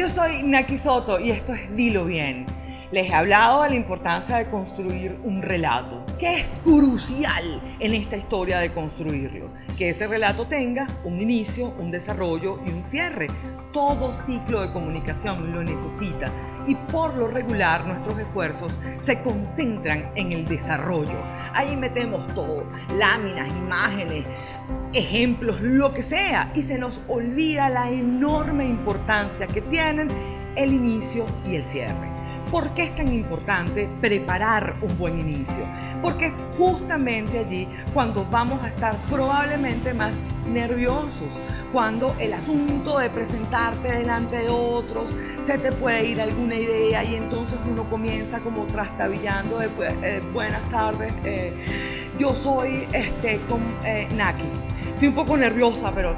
Yo soy Naki Soto y esto es Dilo Bien. Les he hablado de la importancia de construir un relato, que es crucial en esta historia de construirlo. Que ese relato tenga un inicio, un desarrollo y un cierre. Todo ciclo de comunicación lo necesita y por lo regular nuestros esfuerzos se concentran en el desarrollo. Ahí metemos todo, láminas, imágenes, ejemplos, lo que sea, y se nos olvida la enorme importancia que tienen el inicio y el cierre. ¿Por qué es tan importante preparar un buen inicio? Porque es justamente allí cuando vamos a estar probablemente más nerviosos, cuando el asunto de presentarte delante de otros, se te puede ir alguna idea y entonces uno comienza como trastabillando de eh, buenas tardes, eh, yo soy este, con, eh, Naki, estoy un poco nerviosa, pero...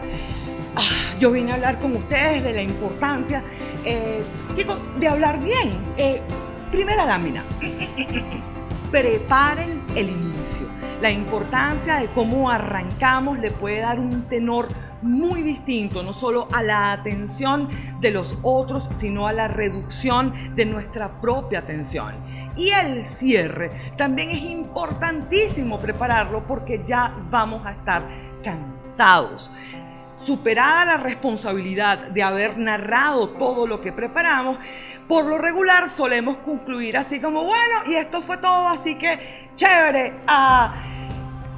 Ah, yo vine a hablar con ustedes de la importancia, eh, chicos, de hablar bien. Eh, primera lámina. Preparen el inicio. La importancia de cómo arrancamos le puede dar un tenor muy distinto, no solo a la atención de los otros, sino a la reducción de nuestra propia atención. Y el cierre también es importantísimo prepararlo porque ya vamos a estar cansados. Superada la responsabilidad de haber narrado todo lo que preparamos, por lo regular solemos concluir así como, bueno, y esto fue todo, así que chévere, ah,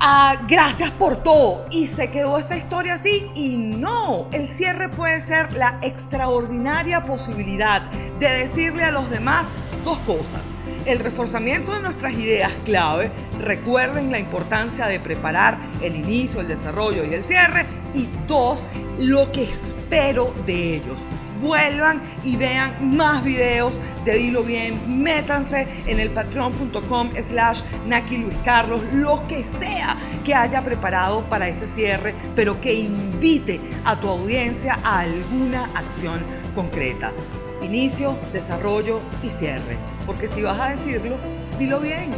ah, gracias por todo. Y se quedó esa historia así y no, el cierre puede ser la extraordinaria posibilidad de decirle a los demás dos cosas. El reforzamiento de nuestras ideas clave, recuerden la importancia de preparar el inicio, el desarrollo y el cierre y dos, lo que espero de ellos. Vuelvan y vean más videos de Dilo Bien. Métanse en el patreon.com slash Naki Luis Carlos, lo que sea que haya preparado para ese cierre, pero que invite a tu audiencia a alguna acción concreta. Inicio, desarrollo y cierre. Porque si vas a decirlo, dilo bien.